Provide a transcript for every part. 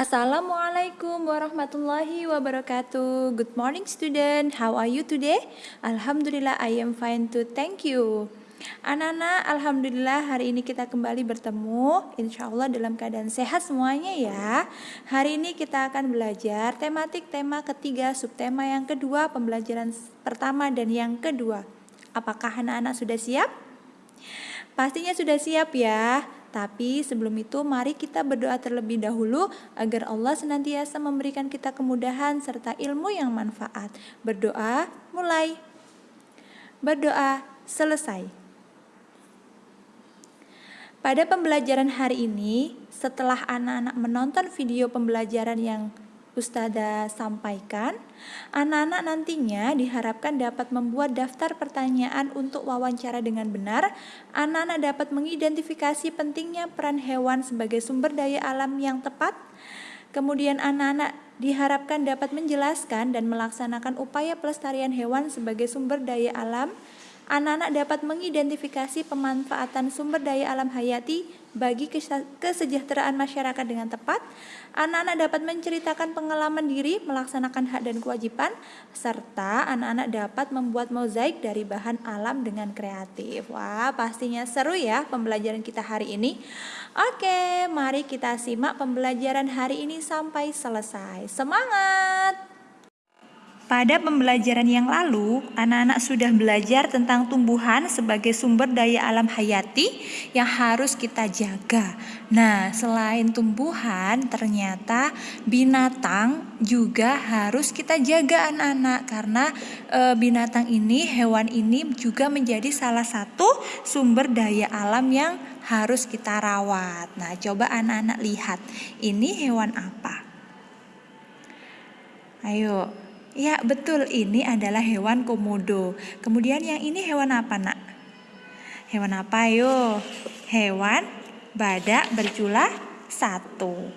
Assalamualaikum warahmatullahi wabarakatuh. Good morning student. How are you today? Alhamdulillah I am fine too. Thank you. Anak-anak, Alhamdulillah hari ini kita kembali bertemu Insya Allah dalam keadaan sehat semuanya ya Hari ini kita akan belajar tematik tema ketiga Subtema yang kedua Pembelajaran pertama dan yang kedua Apakah anak-anak sudah siap? Pastinya sudah siap ya tapi sebelum itu mari kita berdoa terlebih dahulu agar Allah senantiasa memberikan kita kemudahan serta ilmu yang manfaat. Berdoa mulai. Berdoa selesai. Pada pembelajaran hari ini, setelah anak-anak menonton video pembelajaran yang Ustada sampaikan, anak-anak nantinya diharapkan dapat membuat daftar pertanyaan untuk wawancara dengan benar. Anak-anak dapat mengidentifikasi pentingnya peran hewan sebagai sumber daya alam yang tepat. Kemudian anak-anak diharapkan dapat menjelaskan dan melaksanakan upaya pelestarian hewan sebagai sumber daya alam anak-anak dapat mengidentifikasi pemanfaatan sumber daya alam hayati bagi kesejahteraan masyarakat dengan tepat. Anak-anak dapat menceritakan pengalaman diri, melaksanakan hak dan kewajiban, serta anak-anak dapat membuat mozaik dari bahan alam dengan kreatif. Wah, pastinya seru ya pembelajaran kita hari ini. Oke, mari kita simak pembelajaran hari ini sampai selesai. Semangat! Pada pembelajaran yang lalu, anak-anak sudah belajar tentang tumbuhan sebagai sumber daya alam hayati yang harus kita jaga. Nah, selain tumbuhan, ternyata binatang juga harus kita jaga anak-anak karena e, binatang ini, hewan ini juga menjadi salah satu sumber daya alam yang harus kita rawat. Nah, coba anak-anak lihat, ini hewan apa? Ayo, Ya, betul. Ini adalah hewan komodo. Kemudian yang ini hewan apa, Nak? Hewan apa, yo? Hewan badak berjula satu.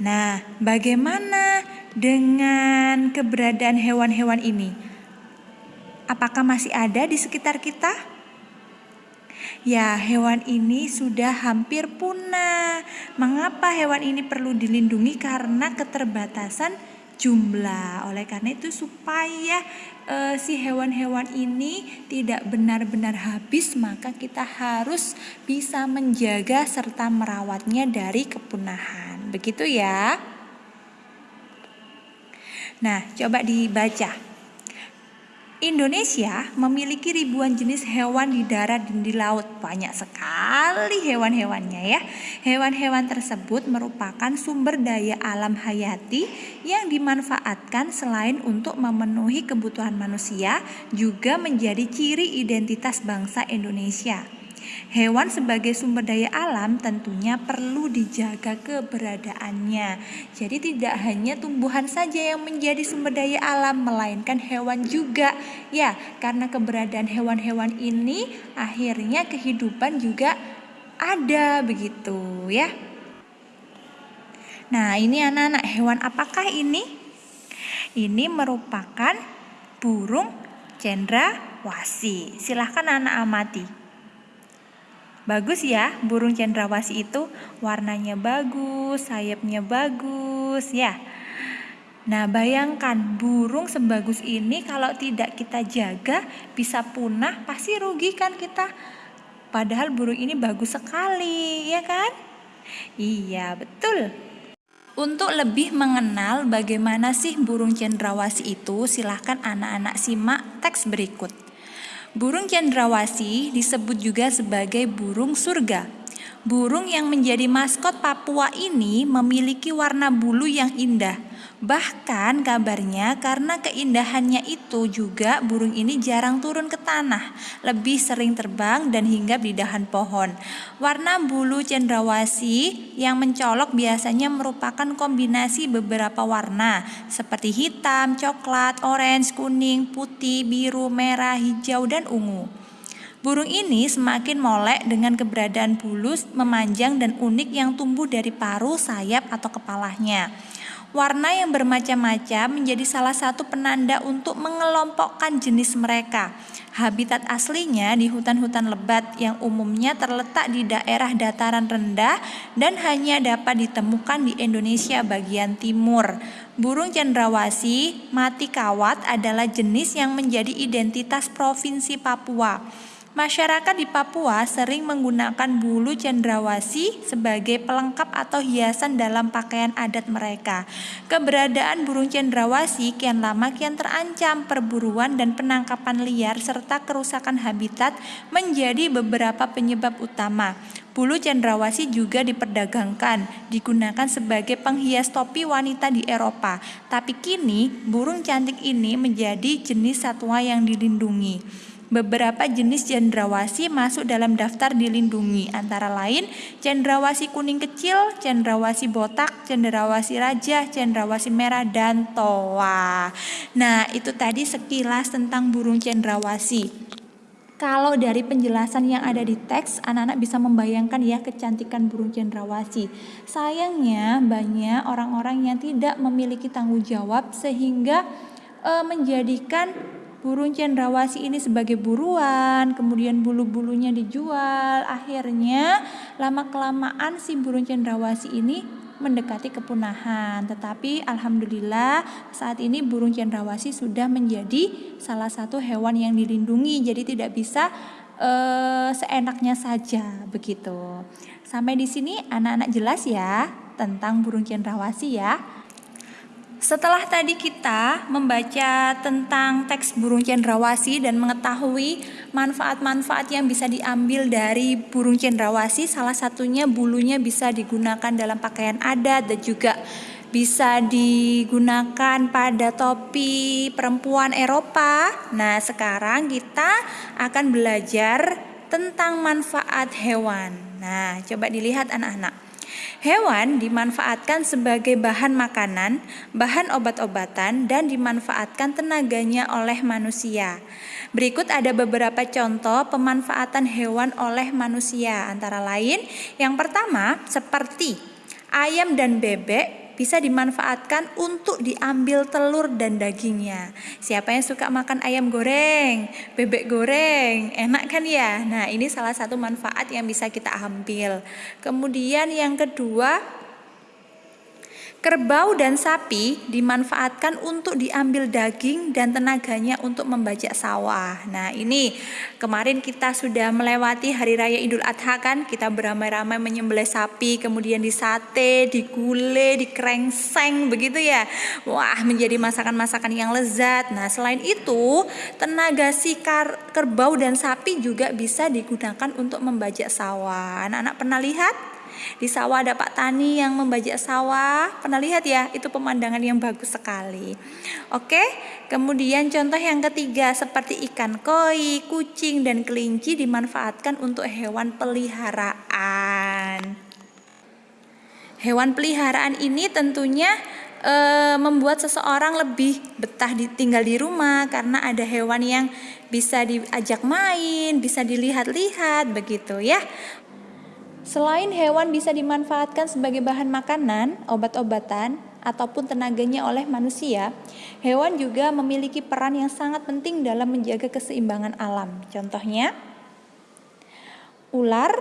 Nah, bagaimana dengan keberadaan hewan-hewan ini? Apakah masih ada di sekitar kita? Ya, hewan ini sudah hampir punah. Mengapa hewan ini perlu dilindungi? Karena keterbatasan jumlah. Oleh karena itu supaya e, si hewan-hewan ini tidak benar-benar habis, maka kita harus bisa menjaga serta merawatnya dari kepunahan. Begitu ya. Nah, coba dibaca. Indonesia memiliki ribuan jenis hewan di darat dan di laut. Banyak sekali hewan-hewannya ya. Hewan-hewan tersebut merupakan sumber daya alam hayati yang dimanfaatkan selain untuk memenuhi kebutuhan manusia, juga menjadi ciri identitas bangsa Indonesia. Hewan sebagai sumber daya alam tentunya perlu dijaga keberadaannya. Jadi tidak hanya tumbuhan saja yang menjadi sumber daya alam melainkan hewan juga. Ya, karena keberadaan hewan-hewan ini akhirnya kehidupan juga ada begitu ya. Nah, ini anak-anak hewan apakah ini? Ini merupakan burung cendrawasih. Silahkan anak amati. Bagus ya, burung cendrawasih itu warnanya bagus, sayapnya bagus ya. Nah, bayangkan burung sebagus ini kalau tidak kita jaga bisa punah, pasti rugi kan kita. Padahal burung ini bagus sekali, ya kan? Iya, betul. Untuk lebih mengenal bagaimana sih burung cendrawasih itu, silahkan anak-anak simak teks berikut. Burung cendrawasih disebut juga sebagai burung surga. Burung yang menjadi maskot Papua ini memiliki warna bulu yang indah. Bahkan kabarnya karena keindahannya itu juga burung ini jarang turun ke tanah, lebih sering terbang dan hinggap di dahan pohon. Warna bulu cendrawasih yang mencolok biasanya merupakan kombinasi beberapa warna seperti hitam, coklat, orange, kuning, putih, biru, merah, hijau, dan ungu. Burung ini semakin molek dengan keberadaan bulu memanjang dan unik yang tumbuh dari paruh, sayap, atau kepalanya. Warna yang bermacam-macam menjadi salah satu penanda untuk mengelompokkan jenis mereka. Habitat aslinya di hutan-hutan lebat yang umumnya terletak di daerah dataran rendah dan hanya dapat ditemukan di Indonesia bagian timur. Burung cendrawasih mati kawat adalah jenis yang menjadi identitas Provinsi Papua. Masyarakat di Papua sering menggunakan bulu cendrawasih sebagai pelengkap atau hiasan dalam pakaian adat mereka. Keberadaan burung cendrawasih kian lama kian terancam perburuan dan penangkapan liar serta kerusakan habitat menjadi beberapa penyebab utama. Bulu cendrawasih juga diperdagangkan, digunakan sebagai penghias topi wanita di Eropa. Tapi kini burung cantik ini menjadi jenis satwa yang dilindungi. Beberapa jenis cendrawasih masuk dalam daftar dilindungi, antara lain cendrawasih kuning kecil, cendrawasih botak, cendrawasih raja, cendrawasih merah, dan toa. Nah, itu tadi sekilas tentang burung cendrawasih. Kalau dari penjelasan yang ada di teks, anak-anak bisa membayangkan ya kecantikan burung cendrawasih. Sayangnya banyak orang-orang yang tidak memiliki tanggung jawab sehingga e, menjadikan burung cendrawasih ini sebagai buruan, kemudian bulu-bulunya dijual. Akhirnya lama-kelamaan si burung cendrawasih ini mendekati kepunahan. Tetapi alhamdulillah saat ini burung cendrawasih sudah menjadi salah satu hewan yang dilindungi. Jadi tidak bisa uh, seenaknya saja begitu. Sampai di sini anak-anak jelas ya tentang burung cendrawasih ya. Setelah tadi kita membaca tentang teks burung cendrawasih dan mengetahui manfaat-manfaat yang bisa diambil dari burung cendrawasih, salah satunya bulunya bisa digunakan dalam pakaian adat dan juga bisa digunakan pada topi perempuan Eropa. Nah, sekarang kita akan belajar tentang manfaat hewan. Nah, coba dilihat anak-anak. Hewan dimanfaatkan sebagai bahan makanan, bahan obat-obatan, dan dimanfaatkan tenaganya oleh manusia. Berikut ada beberapa contoh pemanfaatan hewan oleh manusia, antara lain yang pertama seperti ayam dan bebek bisa dimanfaatkan untuk diambil telur dan dagingnya. Siapa yang suka makan ayam goreng, bebek goreng, enak kan ya? Nah, ini salah satu manfaat yang bisa kita ambil. Kemudian yang kedua, Kerbau dan sapi dimanfaatkan untuk diambil daging dan tenaganya untuk membajak sawah. Nah, ini kemarin kita sudah melewati hari raya Idul Adha kan, kita beramai-ramai menyembelih sapi, kemudian disate, digule, dikerengseng begitu ya. Wah, menjadi masakan-masakan yang lezat. Nah, selain itu, tenaga si kerbau dan sapi juga bisa digunakan untuk membajak sawah. Anak-anak pernah lihat? Di sawah ada Pak Tani yang membajak sawah. Pernah lihat ya? Itu pemandangan yang bagus sekali. Oke, kemudian contoh yang ketiga seperti ikan koi, kucing dan kelinci dimanfaatkan untuk hewan peliharaan. Hewan peliharaan ini tentunya e, membuat seseorang lebih betah tinggal di rumah karena ada hewan yang bisa diajak main, bisa dilihat-lihat begitu ya. Selain hewan bisa dimanfaatkan sebagai bahan makanan, obat-obatan, ataupun tenaganya oleh manusia, hewan juga memiliki peran yang sangat penting dalam menjaga keseimbangan alam. Contohnya, ular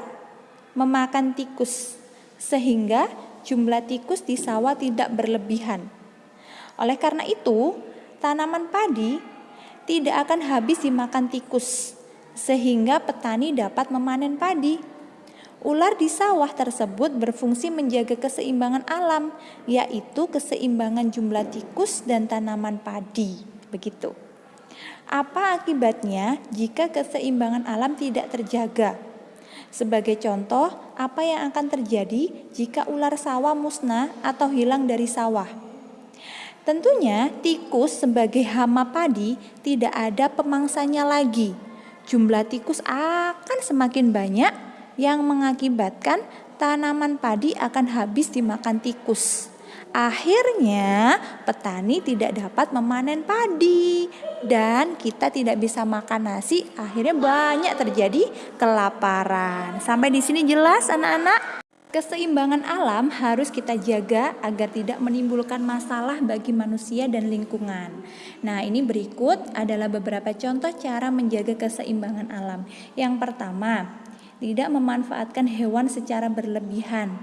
memakan tikus, sehingga jumlah tikus di sawah tidak berlebihan. Oleh karena itu, tanaman padi tidak akan habis dimakan tikus, sehingga petani dapat memanen padi. Ular di sawah tersebut berfungsi menjaga keseimbangan alam, yaitu keseimbangan jumlah tikus dan tanaman padi. Begitu. Apa akibatnya jika keseimbangan alam tidak terjaga? Sebagai contoh, apa yang akan terjadi jika ular sawah musnah atau hilang dari sawah? Tentunya, tikus sebagai hama padi tidak ada pemangsanya lagi. Jumlah tikus akan semakin banyak yang mengakibatkan tanaman padi akan habis dimakan tikus. Akhirnya, petani tidak dapat memanen padi dan kita tidak bisa makan nasi. Akhirnya banyak terjadi kelaparan. Sampai di sini jelas anak-anak? Keseimbangan alam harus kita jaga agar tidak menimbulkan masalah bagi manusia dan lingkungan. Nah, ini berikut adalah beberapa contoh cara menjaga keseimbangan alam. Yang pertama, tidak memanfaatkan hewan secara berlebihan.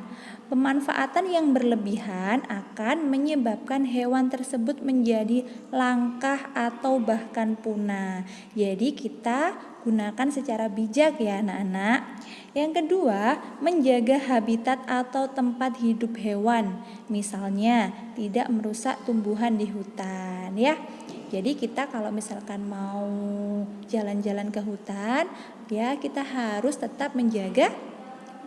Pemanfaatan yang berlebihan akan menyebabkan hewan tersebut menjadi langkah atau bahkan punah. Jadi, kita gunakan secara bijak ya anak-anak. Yang kedua, menjaga habitat atau tempat hidup hewan. Misalnya, tidak merusak tumbuhan di hutan ya. Jadi kita kalau misalkan mau jalan-jalan ke hutan, ya kita harus tetap menjaga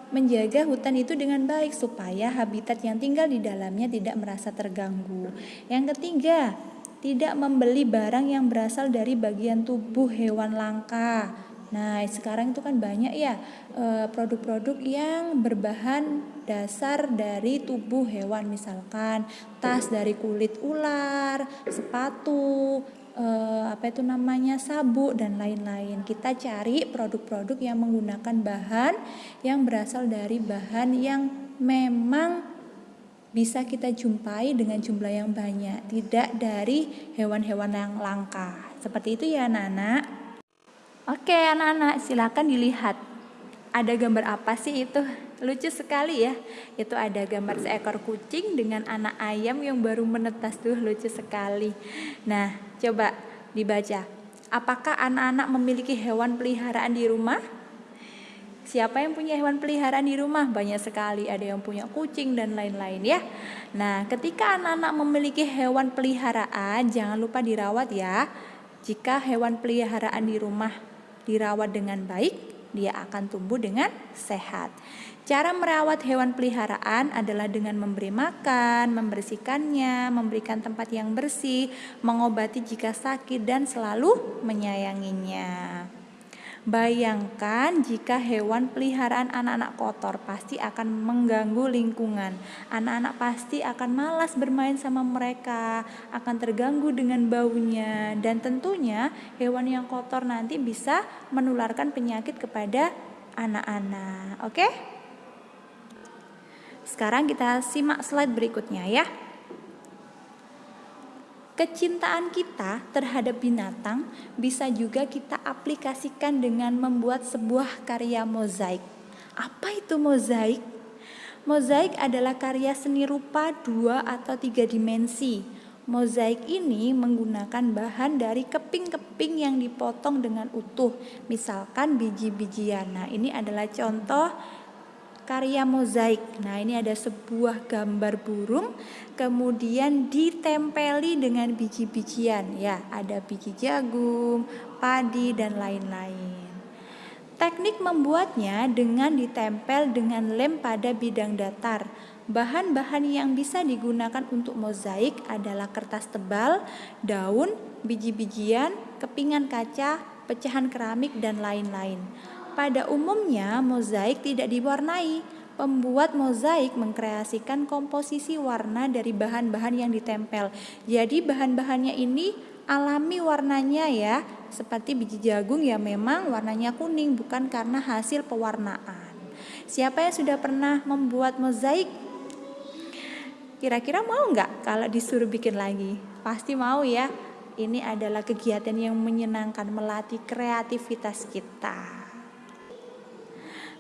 menjaga hutan itu dengan baik supaya habitat yang tinggal di dalamnya tidak merasa terganggu. Yang ketiga, tidak membeli barang yang berasal dari bagian tubuh hewan langka. Nah, sekarang itu kan banyak ya eh, produk-produk yang berbahan dasar dari tubuh hewan, misalkan tas dari kulit ular, sepatu, eh, apa itu namanya sabuk dan lain-lain. Kita cari produk-produk yang menggunakan bahan yang berasal dari bahan yang memang bisa kita jumpai dengan jumlah yang banyak, tidak dari hewan-hewan yang langka. Seperti itu ya anak-anak. Oke anak-anak silakan dilihat. Ada gambar apa sih itu? Lucu sekali ya. Itu ada gambar seekor kucing dengan anak ayam yang baru menetas tuh lucu sekali. Nah, coba dibaca. Apakah anak-anak memiliki hewan peliharaan di rumah? Siapa yang punya hewan peliharaan di rumah? Banyak sekali, ada yang punya kucing dan lain-lain ya. Nah, ketika anak-anak memiliki hewan peliharaan, jangan lupa dirawat ya. Jika hewan peliharaan di rumah dirawat dengan baik, dia akan tumbuh dengan sehat. Cara merawat hewan peliharaan adalah dengan memberi makan, membersihkannya, memberikan tempat yang bersih, mengobati jika sakit, dan selalu menyayanginya. Bayangkan jika hewan peliharaan anak-anak kotor pasti akan mengganggu lingkungan. Anak-anak pasti akan malas bermain sama mereka, akan terganggu dengan baunya dan tentunya hewan yang kotor nanti bisa menularkan penyakit kepada anak-anak. Oke? Sekarang kita simak slide berikutnya ya. Kecintaan kita terhadap binatang bisa juga kita aplikasikan dengan membuat sebuah karya mozaik. Apa itu mozaik? Mozaik adalah karya seni rupa dua atau tiga dimensi. Mozaik ini menggunakan bahan dari keping-keping yang dipotong dengan utuh, misalkan biji-bijian. Nah, ini adalah contoh karya mozaik. Nah, ini ada sebuah gambar burung kemudian ditempeli dengan biji-bijian ya, ada biji jagung, padi dan lain-lain. Teknik membuatnya dengan ditempel dengan lem pada bidang datar. Bahan-bahan yang bisa digunakan untuk mozaik adalah kertas tebal, daun, biji-bijian, kepingan kaca, pecahan keramik, dan lain-lain. Pada umumnya, mozaik tidak diwarnai. Pembuat mozaik mengkreasikan komposisi warna dari bahan-bahan yang ditempel. Jadi bahan-bahannya ini alami warnanya ya, seperti biji jagung ya memang warnanya kuning bukan karena hasil pewarnaan. Siapa yang sudah pernah membuat mozaik? Kira-kira mau nggak kalau disuruh bikin lagi? Pasti mau ya. Ini adalah kegiatan yang menyenangkan, melatih kreativitas kita.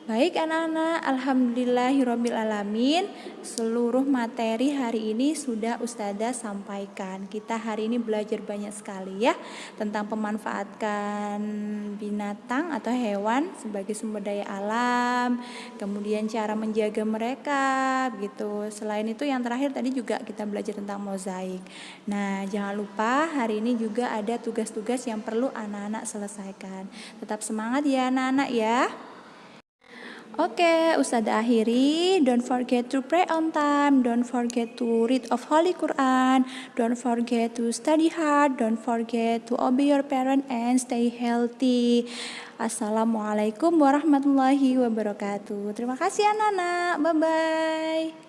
Baik anak-anak, Alhamdulillahirrohmanirrohim Seluruh materi hari ini sudah Ustazah sampaikan. Kita hari ini belajar banyak sekali ya Tentang pemanfaatkan binatang atau hewan sebagai sumber daya alam Kemudian cara menjaga mereka gitu. Selain itu yang terakhir tadi juga kita belajar tentang mozaik. Nah jangan lupa hari ini juga ada tugas-tugas yang perlu anak-anak selesaikan. Tetap semangat ya anak-anak ya Oke, okay, Ustazah akhiri. Don't forget to pray on time. Don't forget to read of Holy Quran. Don't forget to study hard. Don't forget to obey your parent and stay healthy. Assalamualaikum warahmatullahi wabarakatuh. Terima kasih anak-anak. Bye-bye.